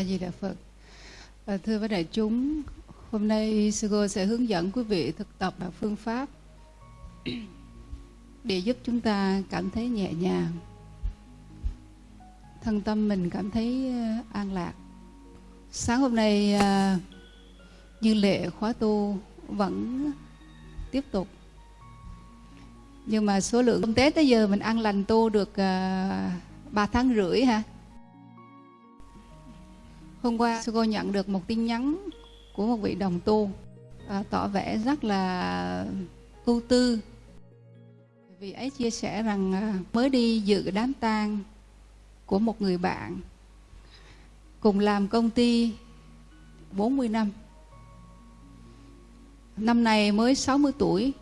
A Di Đà Phật. À, thưa với đại chúng, hôm nay sư cô sẽ hướng dẫn quý vị thực tập và phương pháp để giúp chúng ta cảm thấy nhẹ nhàng, thân tâm mình cảm thấy ờ, an lạc. Sáng hôm nay à, như lệ khóa tu vẫn tiếp tục nhưng mà số lượng công tế tới giờ mình ăn lành tu được ờ, à, 3 tháng rưỡi ha Hôm qua sư cô nhận được một tin nhắn của một vị đồng tu à, tỏ vẻ rất là ưu tư. Vì ấy chia sẻ rằng à, mới đi dự đám tang của một người bạn cùng làm công ty 40 năm. Năm nay mới 60 tuổi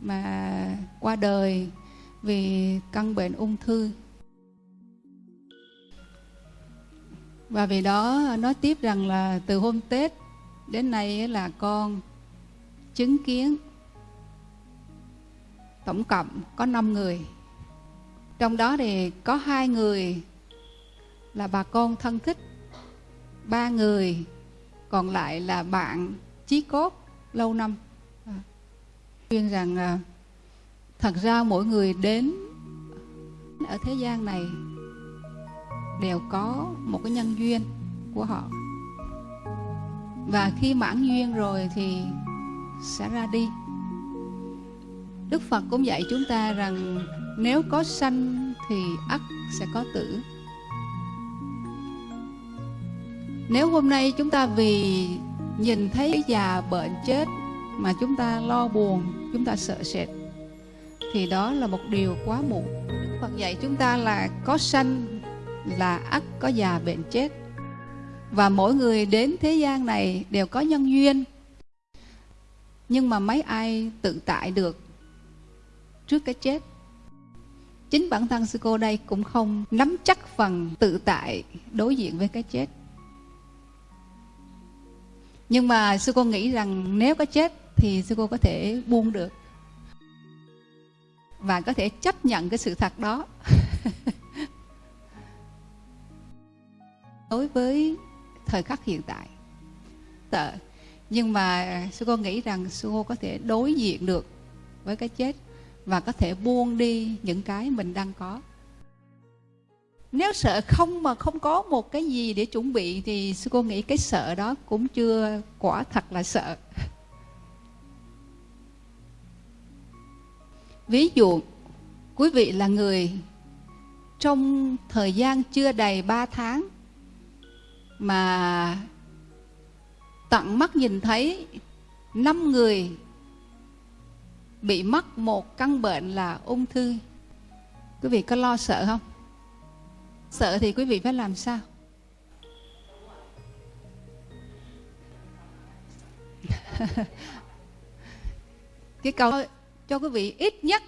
mà qua đời vì căn bệnh ung thư và vì đó, nói tiếp rằng là từ hôm Tết đến nay là con chứng kiến tổng cộng có 5 người. Trong đó thì có hai người là bà con thân thích, ba người còn lại là bạn chí cốt lâu năm. À, khuyên rằng à, thật ra mỗi người đến ở thế gian này đều có một cái nhân duyên của họ. Và khi mãn duyên rồi thì sẽ ra đi. Đức phật cũng dạy chúng ta rằng nếu có sanh thì ắt sẽ có tử. Nếu hôm nay chúng ta vì nhìn thấy già bệnh chết mà chúng ta lo buồn, chúng ta sợ sệt, thì đó là một điều quá muộn. Phật dạy chúng ta là có sanh là ắt có già bệnh chết. Và mỗi người đến thế gian này đều có nhân duyên. Nhưng mà mấy ai tự tại được trước cái chết? Chính bản thân sư cô đây cũng không nắm chắc phần tự tại đối diện với cái chết. Nhưng mà sư cô nghĩ rằng nếu có chết thì sư cô có thể buông được. Và có thể chấp nhận cái sự thật đó. đối với thời khắc hiện tại tợ nhưng mà sư cô nghĩ rằng sư cô có thể đối diện được với cái chết và có thể buông đi những cái mình đang có. Nếu sợ không mà không có một cái gì để chuẩn bị thì sư cô nghĩ cái sợ đó cũng chưa quả thật là sợ. Ví dụ, quý vị là người trong thời gian chưa đầy 3 tháng mà tận mắt nhìn thấy năm người bị mắc một căn bệnh là ung thư. Quý vị có lo sợ không? Sợ thì quý vị phải làm sao? Cái câu cho quý vị ít nhất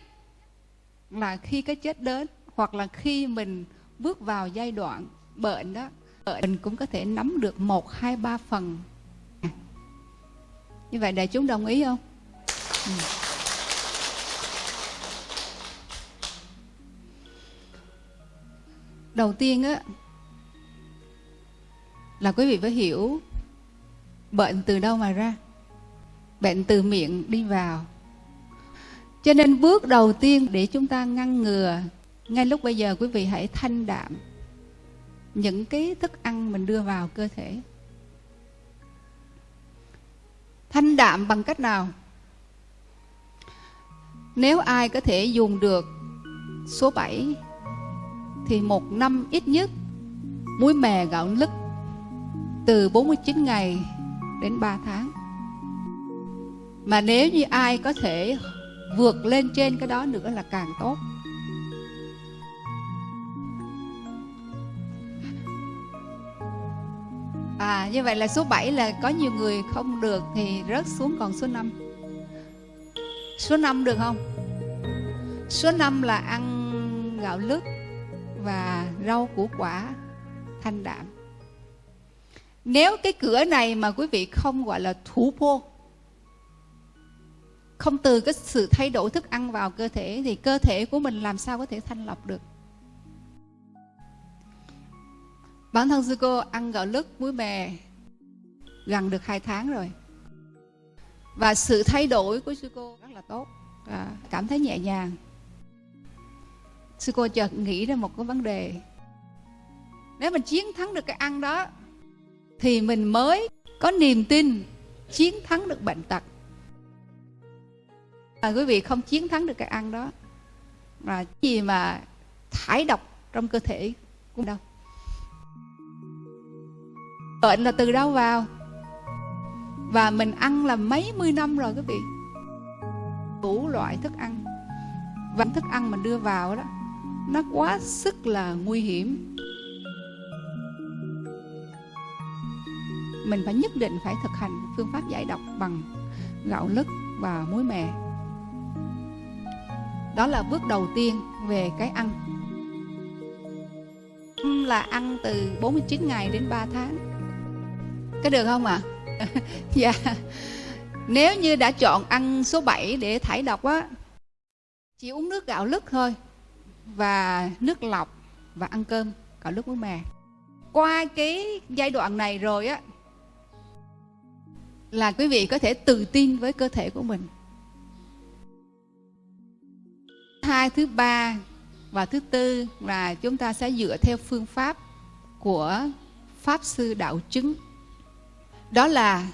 là khi cái chết đến hoặc là khi mình bước vào giai đoạn bệnh đó mình cũng có thể nắm được một, hai, ba phần. Như vậy đại chúng đồng ý không? Ừ. đầu tiên á, là quý vị phải hiểu bệnh từ đâu mà ra. Bệnh từ miệng đi vào. Cho nên bước đầu tiên để chúng ta ngăn ngừa, ngay lúc bây giờ quý vị hãy thanh đạm những cái thức ăn mình đưa vào cơ thể. Thanh đạm bằng cách nào? Nếu ai có thể dùng được số 7 thì một năm ít nhất muối mè gạo lứt từ 49 ngày đến 3 tháng. Mà nếu như ai có thể vượt lên trên cái đó nữa là càng tốt. À như vậy là số 7 là có nhiều người không được thì rớt xuống còn số 5 Số 5 được không? Số 5 là ăn gạo lứt và rau củ quả thanh đạm. Nếu cái cửa này mà quý vị không gọi là thủ pô Không từ cái sự thay đổi thức ăn vào cơ thể, Thì cơ thể của mình làm sao có thể thanh lọc được? Bản thân sư cô ăn gạo lứt muối mè gần được hai tháng rồi. Và sự thay đổi của sư cô rất là tốt à, cảm thấy nhẹ nhàng. Sư cô chợt nghĩ ra một cái vấn đề. Nếu mình chiến thắng được cái ăn đó thì mình mới có niềm tin chiến thắng được bệnh tật. À, quý vị không chiến thắng được cái ăn đó mà gì mà thải độc trong cơ thể cũng đâu bệnh là từ đâu vào? Và mình ăn là mấy mươi năm rồi quý vị? Đủ loại thức ăn. Và thức ăn mình đưa vào đó, nó quá sức là nguy hiểm. Mình phải nhất định phải thực hành phương pháp giải độc bằng gạo lứt và muối mè. Đó là bước đầu tiên về cái ăn. Là ăn từ 49 ngày đến 3 tháng có được không ạ? À? dạ. Nếu như đã chọn ăn số 7 để thải độc á, chỉ uống nước gạo lứt thôi và nước lọc và ăn cơm gạo lứt muối mè. Qua cái giai đoạn này rồi á, là quý vị có thể tự tin với cơ thể của mình. Hai thứ ba và thứ tư là chúng ta sẽ dựa theo phương pháp của pháp sư đạo chứng đó là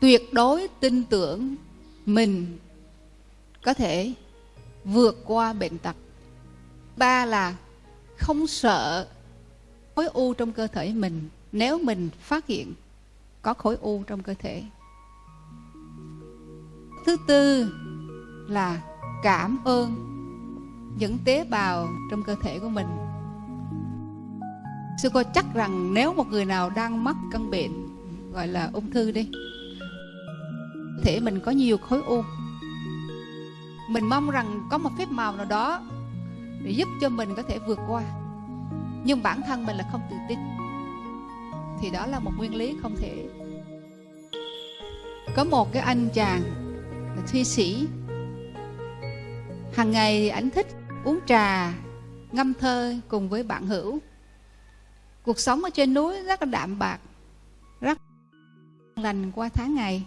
tuyệt đối tin tưởng mình có thể vượt qua bệnh tật. Ba là không sợ khối u trong cơ thể mình. Nếu mình phát hiện có khối u trong cơ thể. Thứ tư là cảm ơn những tế bào trong cơ thể của mình sư cô chắc rằng nếu một người nào đang mắc căn bệnh, gọi là ung thư đi, thể mình có nhiều khối u. Mình mong rằng có một phép màu nào đó để giúp cho mình có thể vượt qua. Nhưng bản thân mình là không tự tin. Thì đó là một nguyên lý không thể. Có một cái anh chàng là thi sĩ. Hàng ngày anh thích uống trà, ngâm thơ cùng với bạn hữu cuộc sống ở trên núi rất là đạm bạc, rất lành qua tháng ngày.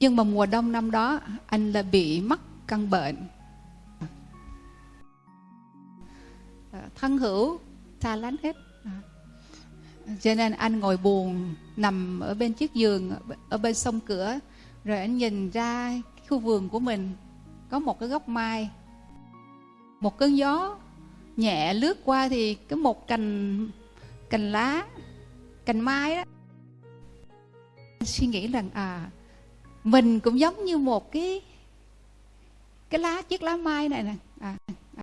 Nhưng mà mùa đông năm đó, anh là bị mắc căn bệnh. Ờ, thân hữu xa lánh hết. Ờ, cho nên anh ngồi buồn, nằm ở bên chiếc giường, ở bên sông cửa, rồi anh nhìn ra khu vườn của mình, có một cái gốc mai, một cơn gió nhẹ lướt qua thì cái một cành cành lá cành mai đó. Suy nghĩ rằng à mình cũng giống như một cái cái lá chiếc lá mai này nè. À,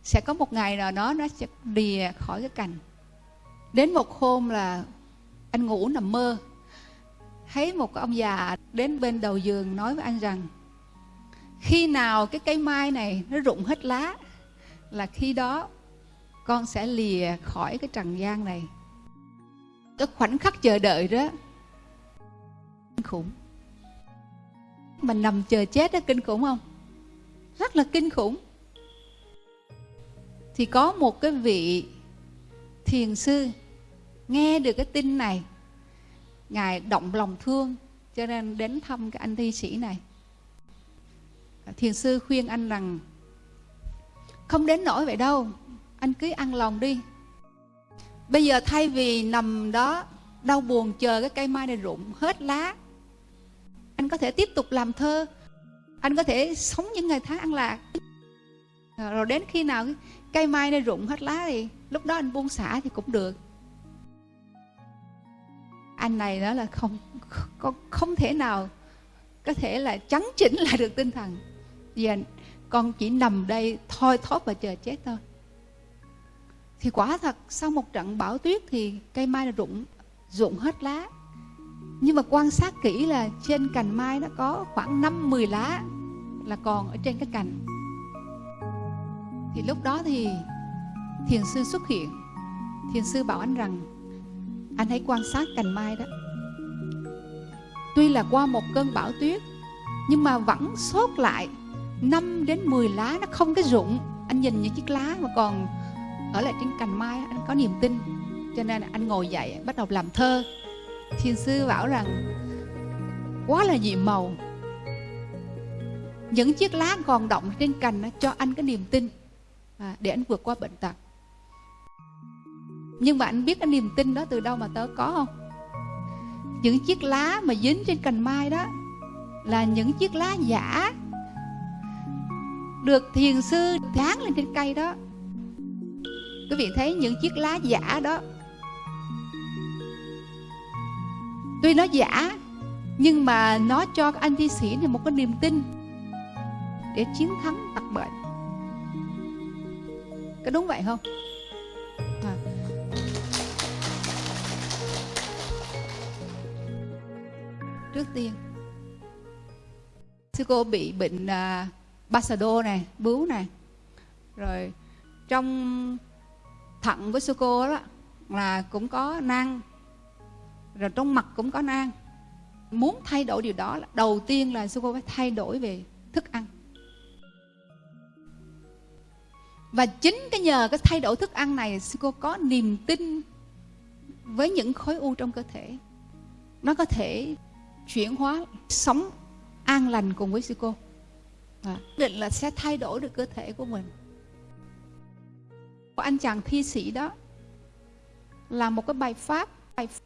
sẽ có một ngày nào đó nó sẽ lìa khỏi cái cành. Đến một hôm là anh ngủ nằm mơ. Thấy một ông già đến bên đầu giường nói với anh rằng khi nào cái cây mai này nó rụng hết lá là khi đó con sẽ lìa khỏi cái trần gian này. Cái khoảnh khắc chờ đợi đó, kinh khủng. Mình nằm chờ chết đó, kinh khủng không? Rất là kinh khủng. Thì có một cái vị thiền sư nghe được cái tin này. Ngài động lòng thương, cho nên đến thăm cái anh thi sĩ này. Thiền sư khuyên anh rằng, không đến nỗi vậy đâu anh cứ ăn lòng đi. Bây giờ thay vì nằm đó đau buồn chờ cái cây mai này rụng hết lá anh có thể tiếp tục làm thơ. Anh có thể sống những ngày tháng ăn lạc. Rồi đến khi nào cây mai này rụng hết lá thì lúc đó anh buông xả thì cũng được. Anh này đó là không không, không thể nào có thể là chấn chỉnh lại được tinh thần. Và con chỉ nằm đây thoi thóp và chờ chết thôi thì quả thật, sau một trận bão tuyết thì cây mai là rụng rụng hết lá. Nhưng mà quan sát kỹ là trên cành mai nó có khoảng 5-10 lá là còn ở trên cái cành. Thì lúc đó thì thiền sư xuất hiện. Thiền sư bảo anh rằng, anh hãy quan sát cành mai đó. Tuy là qua một cơn bão tuyết, nhưng mà vẫn sót lại 5 đến 10 lá, nó không cái rụng. Anh nhìn những chiếc lá mà còn ở lại trên cành mai anh có niềm tin. Cho nên anh ngồi dậy bắt đầu làm thơ. Thiền sư bảo rằng quá là nhiệm màu. Những chiếc lá còn động trên cành nó cho anh cái niềm tin à, để anh vượt qua bệnh tật. Nhưng mà anh biết cái niềm tin đó từ đâu mà tớ có không? Những chiếc lá mà dính trên cành mai đó là những chiếc lá giả được thiền sư dán lên trên cây đó quý vị thấy những chiếc lá giả đó. Tuy nó giả nhưng mà nó cho anh thi sĩ này một cái niềm tin để chiến thắng tật bệnh có đúng vậy không? À. trước tiên sư cô bị bệnh à, uh, basado này bướu này. Rồi trong thận của sư cô đó là cũng có nang rồi trong mặt cũng có nang. Muốn thay đổi điều đó là đầu tiên là sư cô phải thay đổi về thức ăn. Và chính cái nhờ cái thay đổi thức ăn này sư cô có niềm tin với những khối u trong cơ thể. Nó có thể chuyển hóa sống an lành cùng với sư cô. À, định là sẽ thay đổi được cơ thể của mình của anh chàng thi sĩ đó là một cái bài pháp.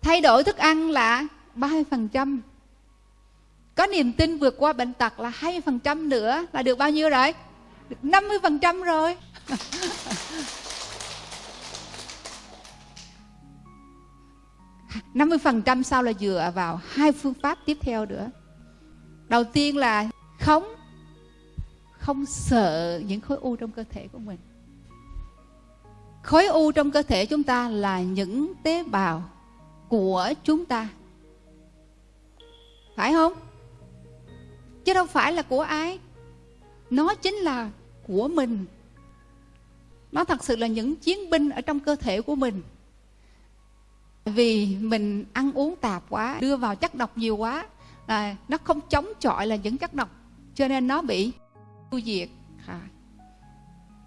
Thay đổi thức ăn là 30% có niềm tin vượt qua bệnh tật là 20% nữa là được bao nhiêu rồi? Được 50% rồi. năm mươi phần trăm sau là dựa vào hai phương pháp tiếp theo nữa. Đầu tiên là không không sợ những khối u trong cơ thể của mình khối u trong cơ thể chúng ta là những tế bào của chúng ta. Phải không? Chứ đâu phải là của ai. Nó chính là của mình. Nó thật sự là những chiến binh ở trong cơ thể của mình. Vì mình ăn uống tạp quá đưa vào chất độc nhiều quá à, nó không chống chọi là những chất độc cho nên nó bị tiêu diệt. À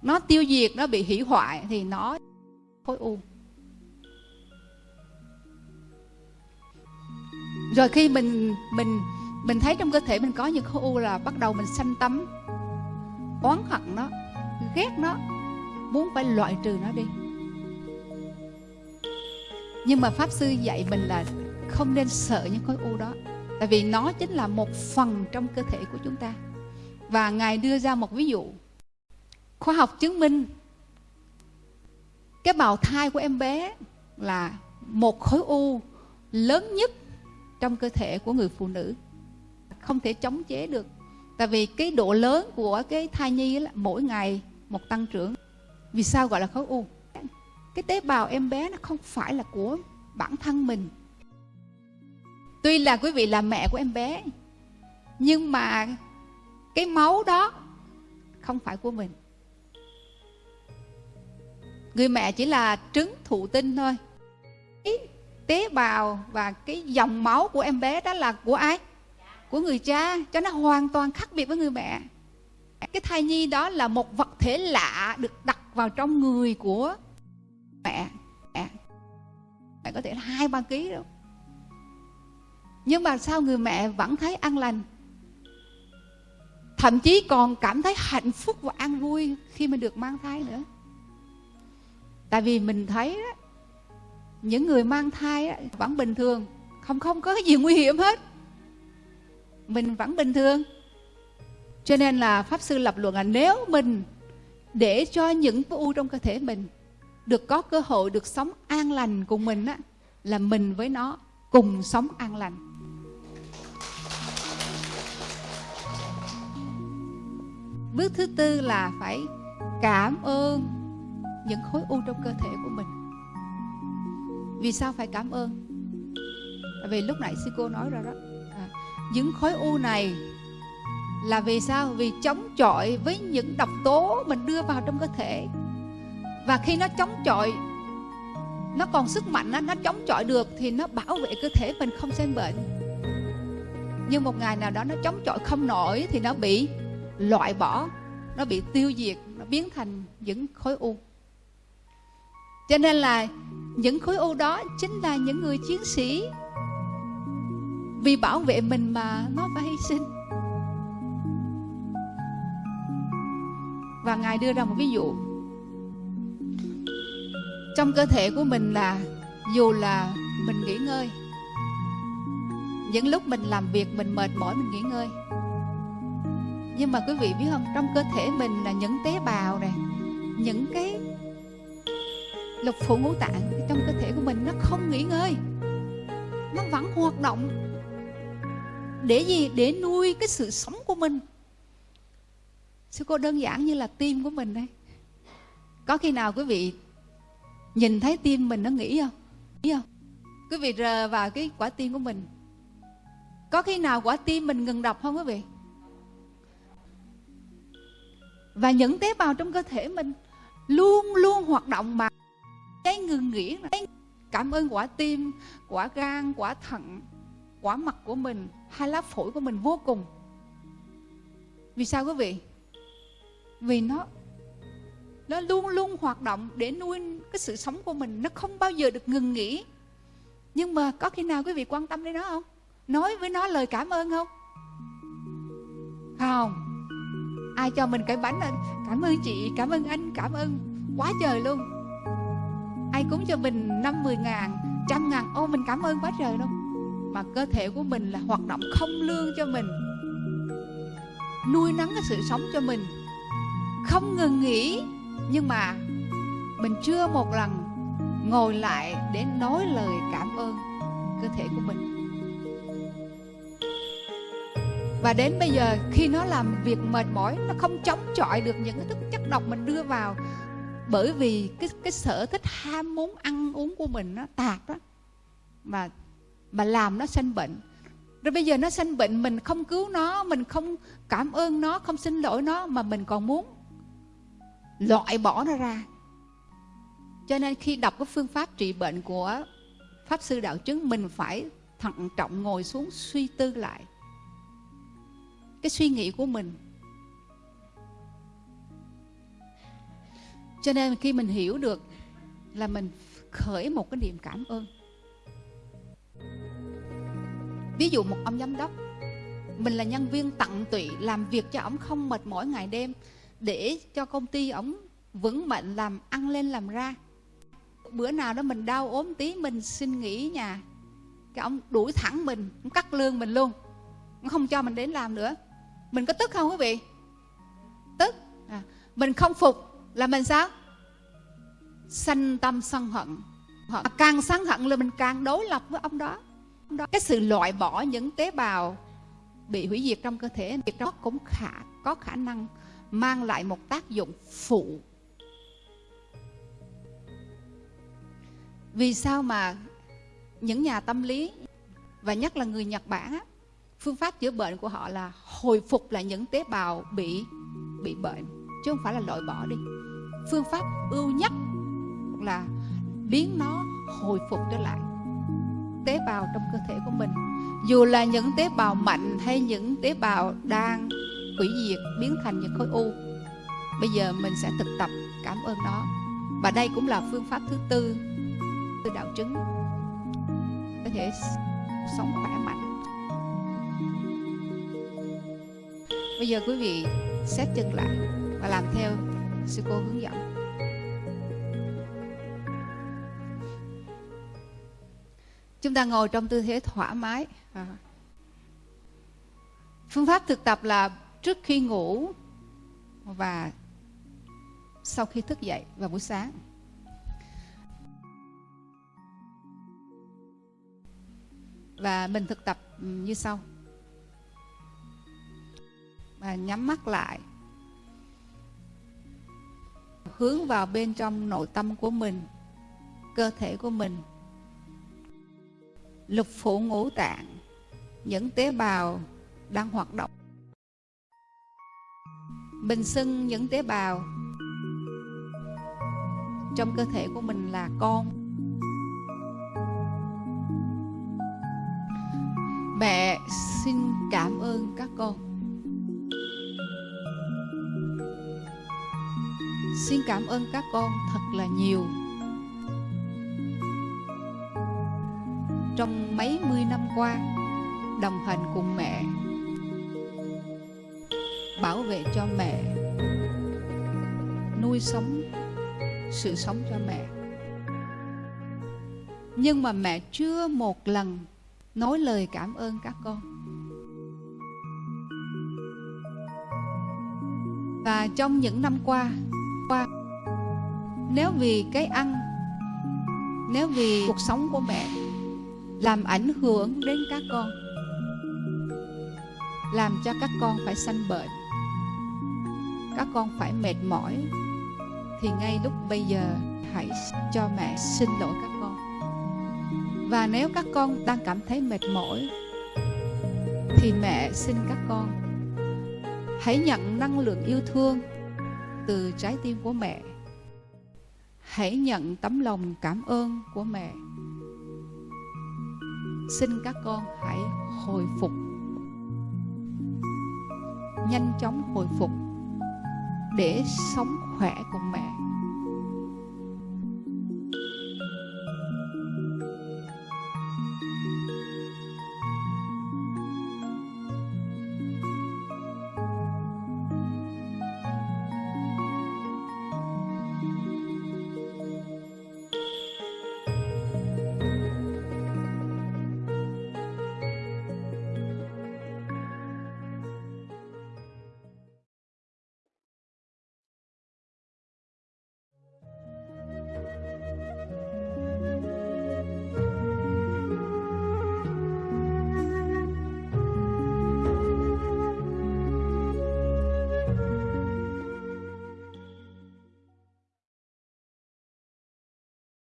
nó tiêu diệt, nó bị hủy hoại thì nó khối u. Rồi khi mình mình mình thấy trong cơ thể mình có những khối u là bắt đầu mình sanh tấm oán hận nó, ghét nó, muốn phải loại trừ nó đi. Nhưng mà pháp sư dạy mình là không nên sợ những khối u đó, tại vì nó chính là một phần trong cơ thể của chúng ta. Và ngài đưa ra một ví dụ khoa học chứng minh cái bào thai của em bé là một khối u lớn nhất trong cơ thể của người phụ nữ. Không thể chống chế được. Tại vì cái độ lớn của cái thai nhi là mỗi ngày một tăng trưởng. Vì sao gọi là khối u? Cái tế bào em bé nó không phải là của bản thân mình. Tuy là quý vị là mẹ của em bé, nhưng mà cái máu đó không phải của mình người mẹ chỉ là trứng thụ tinh thôi. Cái tế bào và cái dòng máu của em bé đó là của ai? Của người cha cho nó hoàn toàn khác biệt với người mẹ. Cái thai nhi đó là một vật thể lạ được đặt vào trong người của mẹ. Mẹ, mẹ có thể là hai ba ký đâu. Nhưng mà sao người mẹ vẫn thấy an lành? Thậm chí còn cảm thấy hạnh phúc và an vui khi mà được mang thai nữa tại vì mình thấy đó, những người mang thai đó, vẫn bình thường không không có cái gì nguy hiểm hết. Mình vẫn bình thường. Cho nên là pháp sư lập luận là nếu mình để cho những u trong cơ thể mình được có cơ hội được sống an lành cùng mình á là mình với nó cùng sống an lành. Bước thứ tư là phải cảm ơn những khối u trong cơ thể của mình. Vì sao phải cảm ơn? Vì lúc nãy sư cô nói rồi đó. À, những khối u này là vì sao? Vì chống chọi với những độc tố mình đưa vào trong cơ thể. Và khi nó chống chọi nó còn sức mạnh nó, nó chống chọi được thì nó bảo vệ cơ thể mình không sinh bệnh. Nhưng một ngày nào đó nó chống chọi không nổi thì nó bị loại bỏ nó bị tiêu diệt nó biến thành những khối u cho nên là những khối u đó chính là những người chiến sĩ. Vì bảo vệ mình mà nó phải hy sinh. Và ngài đưa ra một ví dụ. Trong cơ thể của mình là, dù là mình nghỉ ngơi, những lúc mình làm việc mình mệt mỏi mình nghỉ ngơi. Nhưng mà quý vị biết không, trong cơ thể mình là những tế bào này, những cái lục phủ ngũ tạng trong cơ thể của mình nó không nghỉ ngơi. Nó vẫn hoạt động. Để gì? Để nuôi cái sự sống của mình. Sư cô đơn giản như là tim của mình đây có khi nào quý vị nhìn thấy tim mình nó nghĩ không? Nghĩ không? Quý vị rờ vào cái quả tim của mình. Có khi nào quả tim mình ngừng đập không quý vị? Và những tế bào trong cơ thể mình luôn luôn hoạt động mà cái ngừng nghỉ cảm ơn quả tim, quả gan, quả thận, quả mặt của mình, hai lá phổi của mình vô cùng. Vì sao quý vị? Vì nó nó luôn luôn hoạt động để nuôi cái sự sống của mình. Nó không bao giờ được ngừng nghỉ. Nhưng mà có khi nào quý vị quan tâm đến nó không? Nói với nó lời cảm ơn không? Không. Ai cho mình cái bánh anh cảm ơn chị, cảm ơn anh, cảm ơn. Quá trời luôn ai cúng cho mình năm mười ngàn, trăm ngàn. Ô, mình cảm ơn quá trời luôn. Mà cơ thể của mình là hoạt động không lương cho mình. Nuôi nắng cái sự sống cho mình. Không ngừng nghỉ. Nhưng mà mình chưa một lần ngồi lại để nói lời cảm ơn cơ thể của mình. Và đến bây giờ, khi nó làm việc mệt mỏi, nó không chống chọi được những cái thức chất độc mình đưa vào bởi vì cái cái sở thích ham muốn ăn uống của mình nó tạp đó mà mà làm nó sanh bệnh. Rồi bây giờ nó sanh bệnh, mình không cứu nó, mình không cảm ơn nó, không xin lỗi nó, mà mình còn muốn loại bỏ nó ra. Cho nên khi đọc cái phương pháp trị bệnh của pháp sư đạo chứng, mình phải thận trọng ngồi xuống suy tư lại cái suy nghĩ của mình. Cho nên khi mình hiểu được là mình khởi một cái niềm cảm ơn. Ví dụ một ông giám đốc mình là nhân viên tận tụy làm việc cho ông không mệt mỏi ngày đêm để cho công ty ông vững mạnh làm ăn lên làm ra. Bữa nào đó mình đau ốm tí mình xin nghỉ nhà cái ông đuổi thẳng mình ông cắt lương mình luôn ông không cho mình đến làm nữa. Mình có tức không quý vị? Tức. À, mình không phục là mình sao? Sanh tâm sân hận. Càng sân hận là mình càng đối lập với ông đó. Cái sự loại bỏ những tế bào bị hủy diệt trong cơ thể việc đó cũng khả, có khả năng mang lại một tác dụng phụ. Vì sao mà những nhà tâm lý, và nhất là người Nhật Bản phương pháp chữa bệnh của họ là hồi phục lại những tế bào bị bị bệnh? Chứ không phải là loại bỏ đi. Phương pháp ưu nhất là biến nó hồi phục trở lại tế bào trong cơ thể của mình. Dù là những tế bào mạnh hay những tế bào đang hủy diệt, biến thành những khối u, bây giờ mình sẽ thực tập cảm ơn nó. Và đây cũng là phương pháp thứ tư. Từ đạo chứng. Có thể sống khỏe mạnh. Bây giờ quý vị xét chân lại và làm theo sư cô hướng dẫn. Chúng ta ngồi trong tư thế thoải mái. À. phương pháp thực tập là trước khi ngủ và sau khi thức dậy vào buổi sáng. Và mình thực tập như sau. Và nhắm mắt lại hướng vào bên trong nội tâm của mình, cơ thể của mình. Lục phủ ngũ tạng, những tế bào đang hoạt động. Mình xưng những tế bào trong cơ thể của mình là con. Mẹ xin cảm ơn các con. Xin cảm ơn các con thật là nhiều. Trong mấy mươi năm qua, đồng hành cùng mẹ, bảo vệ cho mẹ, nuôi sống sự sống cho mẹ. Nhưng mà mẹ chưa một lần nói lời cảm ơn các con. Và trong những năm qua qua. Nếu vì cái ăn, nếu vì cuộc sống của mẹ làm ảnh hưởng đến các con, làm cho các con phải sanh bệnh, các con phải mệt mỏi, thì ngay lúc bây giờ hãy cho mẹ xin lỗi các con. Và nếu các con đang cảm thấy mệt mỏi, thì mẹ xin các con hãy nhận năng lượng yêu thương từ trái tim của mẹ. Hãy nhận tấm lòng cảm ơn của mẹ. Xin các con hãy hồi phục. Nhanh chóng hồi phục để sống khỏe cùng mẹ.